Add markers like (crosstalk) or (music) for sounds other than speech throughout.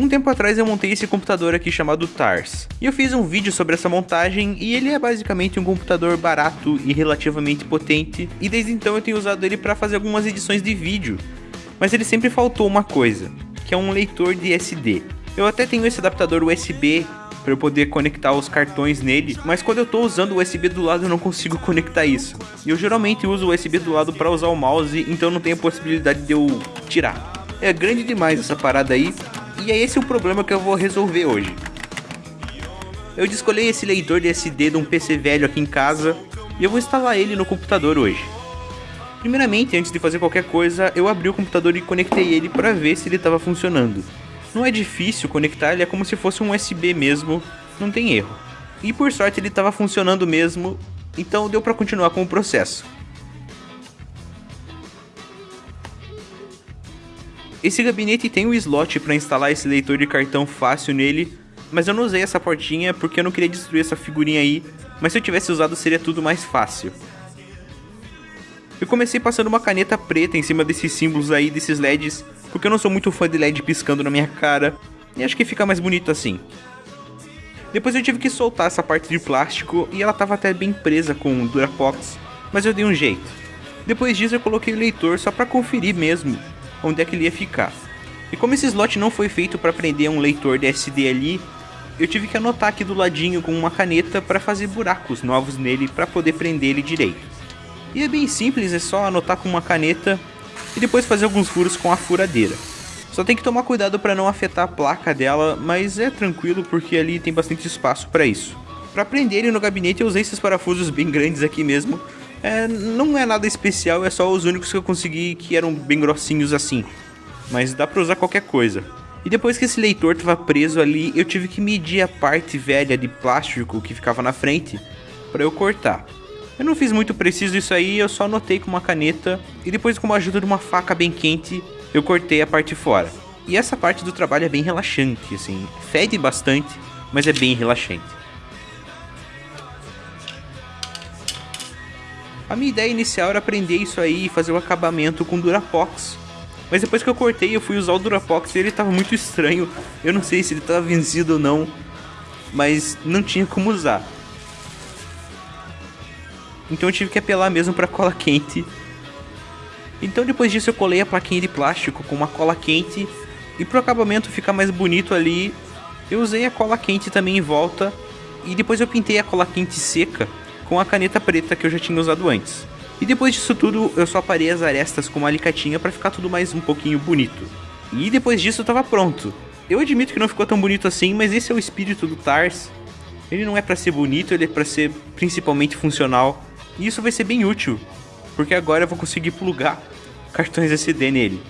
Um tempo atrás eu montei esse computador aqui chamado TARS, e eu fiz um vídeo sobre essa montagem e ele é basicamente um computador barato e relativamente potente, e desde então eu tenho usado ele para fazer algumas edições de vídeo, mas ele sempre faltou uma coisa, que é um leitor de SD. Eu até tenho esse adaptador USB para eu poder conectar os cartões nele, mas quando eu estou usando o USB do lado eu não consigo (laughs) conectar isso. E eu geralmente uso o USB do lado para usar o mouse, então não tem a possibilidade de eu tirar. É grande demais essa parada aí, e é esse o problema que eu vou resolver hoje. Eu descolei esse leitor de SD de um PC velho aqui em casa e eu vou instalar ele no computador hoje. Primeiramente, antes de fazer qualquer coisa, eu abri o computador e conectei ele para ver se ele estava funcionando. Não é difícil conectar, ele é como se fosse um USB mesmo, não tem erro. E por sorte ele estava funcionando mesmo, então deu para continuar com o processo. Esse gabinete tem um slot para instalar esse leitor de cartão fácil nele, mas eu não usei essa portinha porque eu não queria destruir essa figurinha aí, mas se eu tivesse usado seria tudo mais fácil. Eu comecei passando uma caneta preta em cima desses símbolos aí, desses LEDs, porque eu não sou muito fã de LED piscando na minha cara, e acho que fica mais bonito assim. Depois eu tive que soltar essa parte de plástico e ela estava até bem presa com Durapox, mas eu dei um jeito. Depois disso eu coloquei o leitor só para conferir mesmo onde é que ele ia ficar. E como esse slot não foi feito para prender um leitor de SD ali, eu tive que anotar aqui do ladinho com uma caneta para fazer buracos novos nele para poder prender ele direito. E é bem simples, é só anotar com uma caneta e depois fazer alguns furos com a furadeira. Só tem que tomar cuidado para não afetar a placa dela, mas é tranquilo porque ali tem bastante espaço para isso. Para prender ele no gabinete eu usei esses parafusos bem grandes aqui mesmo. É, não é nada especial, é só os únicos que eu consegui que eram bem grossinhos assim. Mas dá para usar qualquer coisa. E depois que esse leitor estava preso ali, eu tive que medir a parte velha de plástico que ficava na frente para eu cortar. Eu não fiz muito preciso isso aí, eu só anotei com uma caneta e depois com a ajuda de uma faca bem quente, eu cortei a parte fora. E essa parte do trabalho é bem relaxante, assim, fede bastante, mas é bem relaxante. A minha ideia inicial era aprender isso aí e fazer o acabamento com Durapox. Mas depois que eu cortei, eu fui usar o Durapox e ele tava muito estranho. Eu não sei se ele tava vencido ou não, mas não tinha como usar. Então eu tive que apelar mesmo para cola quente. Então depois disso eu colei a plaquinha de plástico com uma cola quente e pro acabamento ficar mais bonito ali, eu usei a cola quente também em volta e depois eu pintei a cola quente seca com a caneta preta que eu já tinha usado antes. E depois disso tudo, eu só aparei as arestas com uma alicatinha para ficar tudo mais um pouquinho bonito. E depois disso eu tava pronto. Eu admito que não ficou tão bonito assim, mas esse é o espírito do TARS. Ele não é para ser bonito, ele é para ser principalmente funcional. E isso vai ser bem útil, porque agora eu vou conseguir plugar cartões SD nele.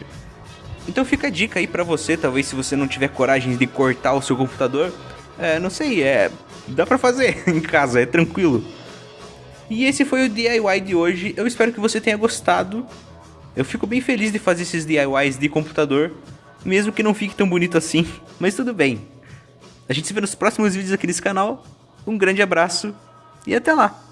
Então fica a dica aí pra você, talvez se você não tiver coragem de cortar o seu computador, é, não sei, é, dá pra fazer (laughs) em casa, é tranquilo. E esse foi o DIY de hoje, eu espero que você tenha gostado. Eu fico bem feliz de fazer esses DIYs de computador, mesmo que não fique tão bonito assim, (laughs) mas tudo bem. A gente se vê nos próximos vídeos aqui nesse canal, um grande abraço e até lá!